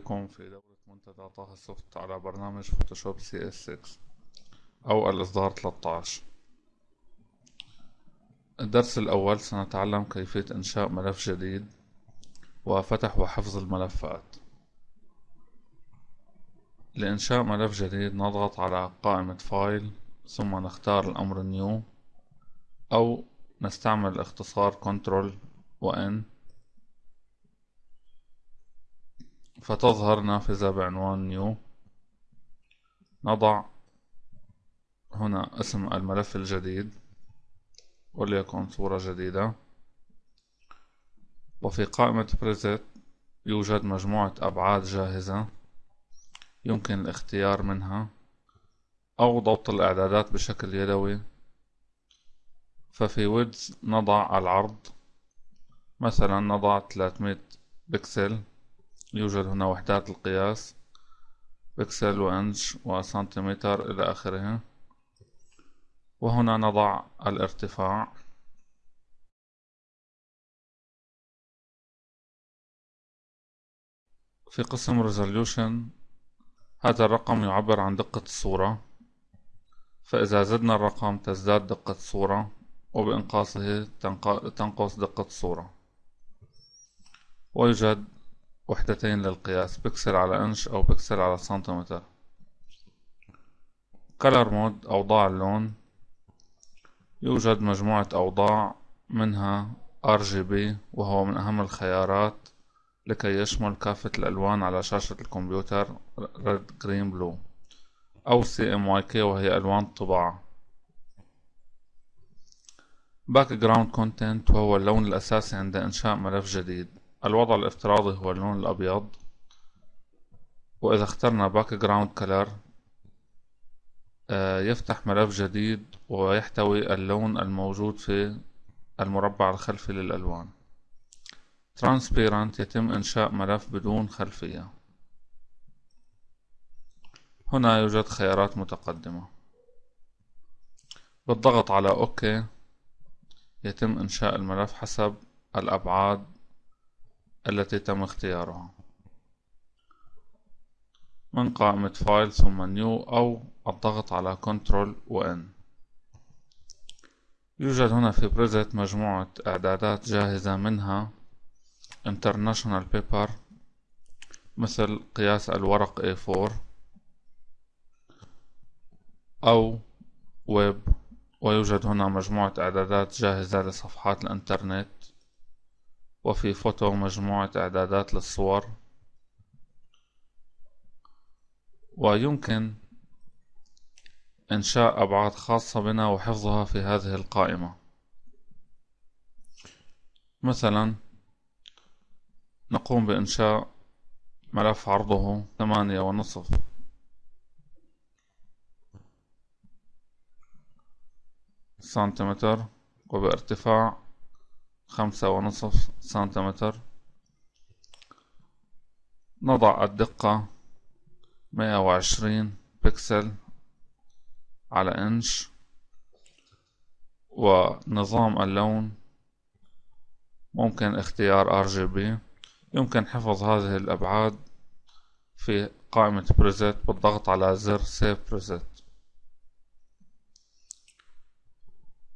بكم في دورة منتدى طه سوفت على برنامج Photoshop CS 6 أو الإصدار 13 الدرس الأول سنتعلم كيفية إنشاء ملف جديد وفتح وحفظ الملفات. لإنشاء ملف جديد نضغط على قائمة File ثم نختار الأمر New أو نستعمل اختصار Control و N فتظهر نافذة بعنوان نيو. نضع هنا اسم الملف الجديد. وليكن صورة جديدة. وفي قائمة بريزت يوجد مجموعة أبعاد جاهزة يمكن الاختيار منها أو ضبط الإعدادات بشكل يدوي. ففي ويدز نضع العرض. مثلا نضع 300 بكسل. يوجد هنا وحدات القياس بكسل وإنش وسنتيمتر إلى آخره. وهنا نضع الارتفاع. في قسم resolution هذا الرقم يعبر عن دقة الصورة. فإذا زدنا الرقم تزداد دقة الصورة وبإنقاصه تنقص دقة الصورة ويوجد وحدتين للقياس بكسل على إنش أو بكسل على سنتيمتر. color mode أوضاع اللون. يوجد مجموعة أوضاع منها RGB وهو من أهم الخيارات لكي يشمل كافة الألوان على شاشة الكمبيوتر Red Green Blue. أو CMYK وهي ألوان الطباعة. Background Content وهو اللون الأساسي عند إنشاء ملف جديد. الوضع الافتراضي هو اللون الأبيض. وإذا اخترنا background color آه، يفتح ملف جديد ويحتوي اللون الموجود في المربع الخلفي للألوان. Transparent يتم إنشاء ملف بدون خلفية. هنا يوجد خيارات متقدمة. بالضغط على OK يتم إنشاء الملف حسب الأبعاد التي تم اختيارها. من قائمة File ثم New أو الضغط على Control و N يوجد هنا في Preset مجموعة إعدادات جاهزة منها International Paper مثل قياس الورق A4 أو ويب ويوجد هنا مجموعة إعدادات جاهزة لصفحات الإنترنت. وفي فوتو مجموعة إعدادات للصور. ويمكن إنشاء أبعاد خاصة بنا وحفظها في هذه القائمة. مثلا نقوم بإنشاء ملف عرضه ثمانية ونصف. سنتيمتر وبارتفاع خمسة ونصف سنتيمتر. نضع الدقة مية وعشرين بكسل على إنش. ونظام اللون ممكن اختيار RGB يمكن حفظ هذه الأبعاد في قائمة Preset بالضغط على زر Save Preset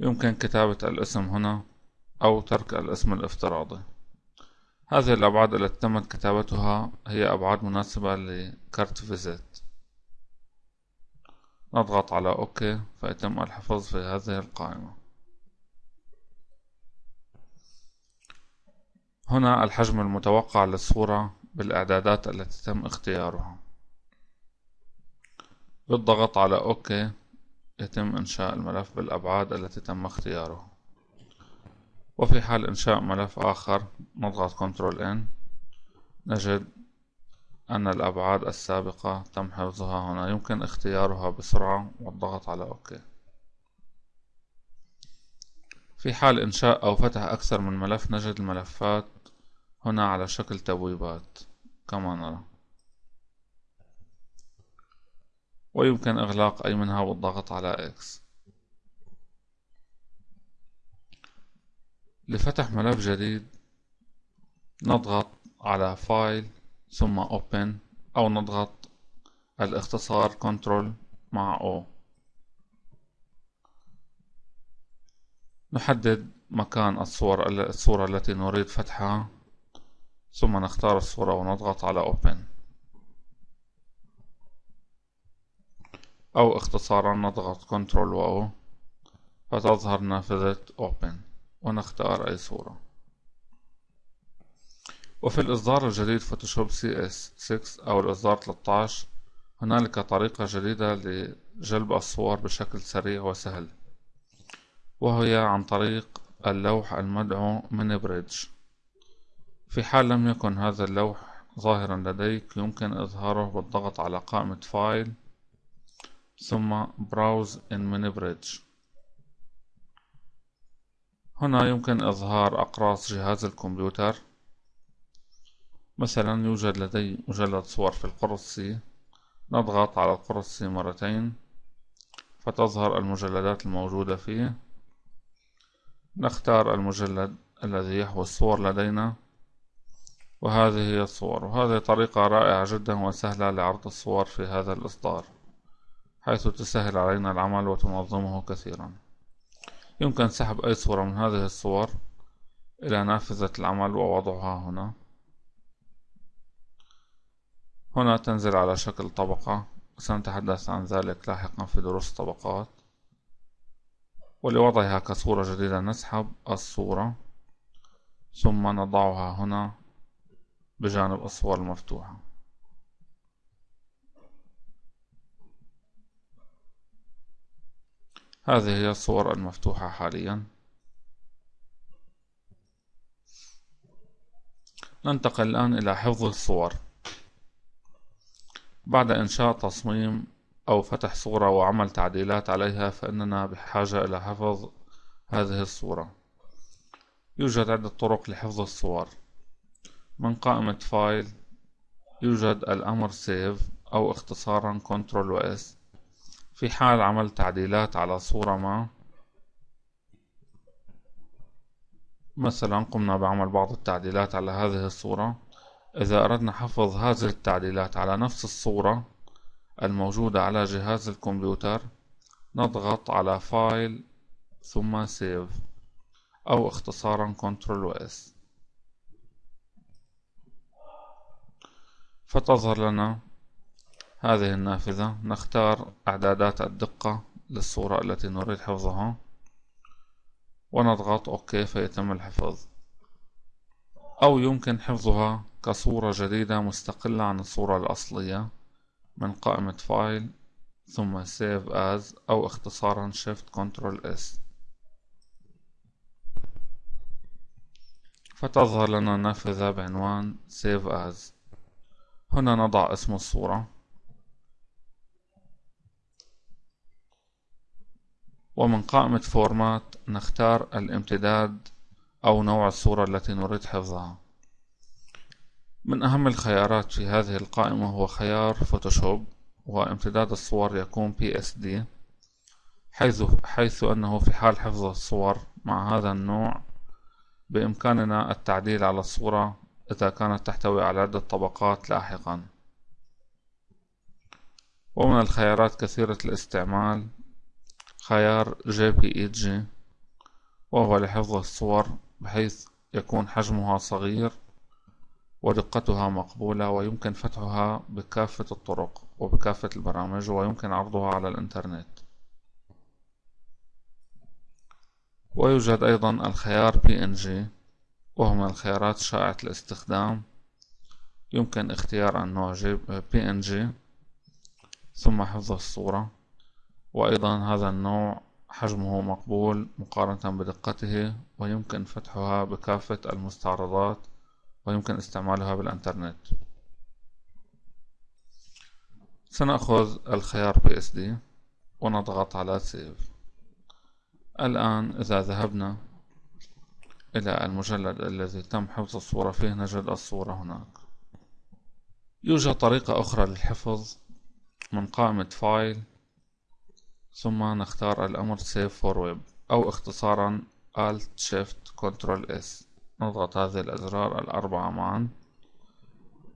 يمكن كتابة الاسم هنا. أو ترك الاسم الافتراضي. هذه الأبعاد التي تمت كتابتها هي أبعاد مناسبة ل carte visite. نضغط على OK فيتم الحفظ في هذه القائمة. هنا الحجم المتوقع للصورة بالإعدادات التي تم اختيارها. بالضغط على OK يتم إنشاء الملف بالأبعاد التي تم اختيارها وفي حال إنشاء ملف آخر نضغط Ctrl N نجد أن الأبعاد السابقة تم حفظها هنا. يمكن اختيارها بسرعة والضغط على OK في حال إنشاء أو فتح أكثر من ملف نجد الملفات هنا على شكل تبويبات كما نرى. ويمكن إغلاق أي منها والضغط على X لفتح ملف جديد نضغط على فايل ثم Open أو نضغط الاختصار Ctrl مع O. نحدد مكان الصور الصورة التي نريد فتحها ثم نختار الصورة ونضغط على Open. أو اختصارا نضغط Ctrl و O فتظهر نافذة Open. ونختار أي صورة. وفي الإصدار الجديد فوتوشوب CS 6 أو الإصدار 13 هنالك طريقة جديدة لجلب الصور بشكل سريع وسهل وهي عن طريق اللوح المدعو Mini Bridge في حال لم يكن هذا اللوح ظاهرا لديك يمكن إظهاره بالضغط على قائمة File ثم Browse in Mini Bridge. هنا يمكن إظهار أقراص جهاز الكمبيوتر. مثلا يوجد لدي مجلد صور في القرص. C نضغط على القرص C مرتين فتظهر المجلدات الموجودة فيه. نختار المجلد الذي يحوي الصور لدينا وهذه هي الصور. وهذه طريقة رائعة جدا وسهلة لعرض الصور في هذا الإصدار حيث تسهل علينا العمل وتنظمه كثيرا. يمكن سحب أي صورة من هذه الصور إلى نافذة العمل ووضعها هنا. هنا تنزل على شكل طبقة. سنتحدث عن ذلك لاحقا في دروس طبقات ولوضعها كصورة جديدة نسحب الصورة. ثم نضعها هنا بجانب الصور المفتوحة. هذه هي الصور المفتوحة حاليا. ننتقل الآن إلى حفظ الصور. بعد إنشاء تصميم أو فتح صورة وعمل تعديلات عليها فإننا بحاجة إلى حفظ هذه الصورة. يوجد عدة طرق لحفظ الصور. من قائمة File يوجد الأمر Save أو اختصارا Control و S. في حال عمل تعديلات على صورة ما مثلا قمنا بعمل بعض التعديلات على هذه الصورة. إذا أردنا حفظ هذه التعديلات على نفس الصورة الموجودة على جهاز الكمبيوتر نضغط على File ثم Save أو اختصارا Control S. فتظهر لنا هذه النافذة نختار إعدادات الدقة للصورة التي نريد حفظها. ونضغط OK فيتم الحفظ. أو يمكن حفظها كصورة جديدة مستقلة عن الصورة الأصلية من قائمة File ثم Save As أو اختصارا Shift Ctrl S. فتظهر لنا نافذة بعنوان Save As. هنا نضع اسم الصورة. ومن قائمة Format نختار الامتداد أو نوع الصورة التي نريد حفظها. من أهم الخيارات في هذه القائمة هو خيار فوتوشوب وامتداد الصور يكون PSD حيث, حيث أنه في حال حفظ الصور مع هذا النوع بإمكاننا التعديل على الصورة إذا كانت تحتوي على عدة طبقات لاحقا. ومن الخيارات كثيرة الاستعمال خيار JPEG وهو لحفظ الصور بحيث يكون حجمها صغير ودقتها مقبولة ويمكن فتحها بكافة الطرق وبكافة البرامج ويمكن عرضها على الإنترنت. ويوجد أيضا الخيار PNG وهو من الخيارات شائعة الاستخدام. يمكن اختيار النوع PNG ثم حفظ الصورة. وأيضا هذا النوع حجمه مقبول مقارنة بدقته ويمكن فتحها بكافة المستعرضات ويمكن استعمالها بالإنترنت. سنأخذ الخيار PSD ونضغط على Save. الآن إذا ذهبنا إلى المجلد الذي تم حفظ الصورة فيه نجد الصورة هناك. يوجد طريقة أخرى للحفظ من قائمة File ثم نختار الأمر Save for Web أو اختصارا Alt Shift Ctrl S. نضغط هذه الأزرار الأربعة معا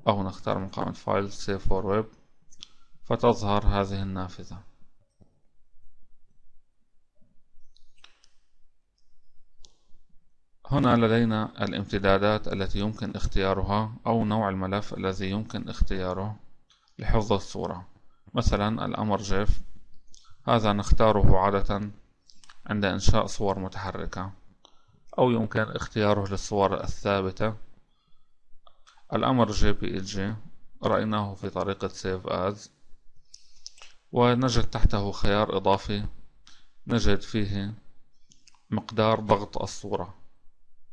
أو نختار قائمة File Save for Web فتظهر هذه النافذة. هنا لدينا الامتدادات التي يمكن اختيارها أو نوع الملف الذي يمكن اختياره لحفظ الصورة. مثلا الأمر جيف هذا نختاره عادة عند إنشاء صور متحركة أو يمكن اختياره للصور الثابتة. الأمر جي رأيناه في طريقة Save As. ونجد تحته خيار إضافي نجد فيه مقدار ضغط الصورة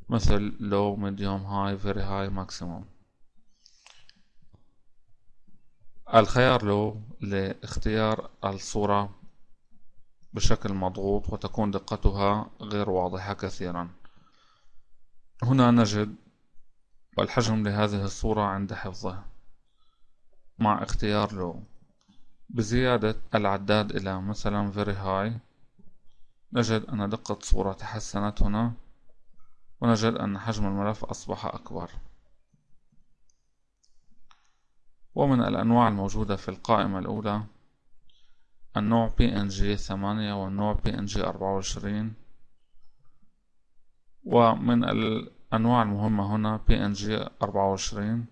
مثل low medium high very high maximum. الخيار low لاختيار الصورة بشكل مضغوط وتكون دقتها غير واضحة كثيرا. هنا نجد الحجم لهذه الصورة عند حفظها مع اختيار لو. بزيادة العداد إلى مثلا very high نجد أن دقة الصورة تحسنت هنا ونجد أن حجم الملف أصبح أكبر. ومن الأنواع الموجودة في القائمة الأولى النوع PNG ثمانية والنوع PNG أربعة وعشرين. ومن الأنواع المهمة هنا PNG أربعة وعشرين.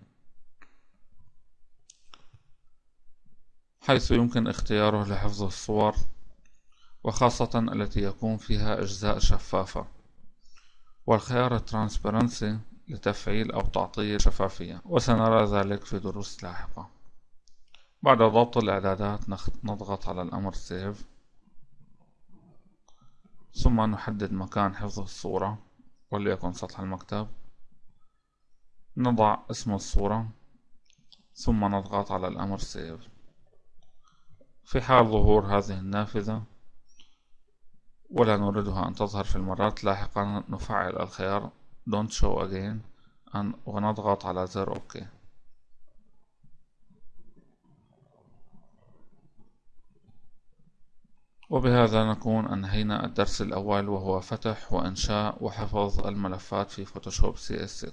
حيث يمكن اختياره لحفظ الصور وخاصة التي يكون فيها أجزاء شفافة. والخيار Transparency لتفعيل أو تعطيل شفافية. وسنرى ذلك في دروس لاحقة. بعد ضبط الإعدادات نضغط على الأمر سيف ثم نحدد مكان حفظ الصورة وليكن سطح المكتب. نضع اسم الصورة ثم نضغط على الأمر سيف في حال ظهور هذه النافذة ولا نريدها أن تظهر في المرات لاحقا نفعل الخيار Don't show again ونضغط على زر OK وبهذا نكون أنهينا الدرس الأول وهو فتح وإنشاء وحفظ الملفات في فوتوشوب CS6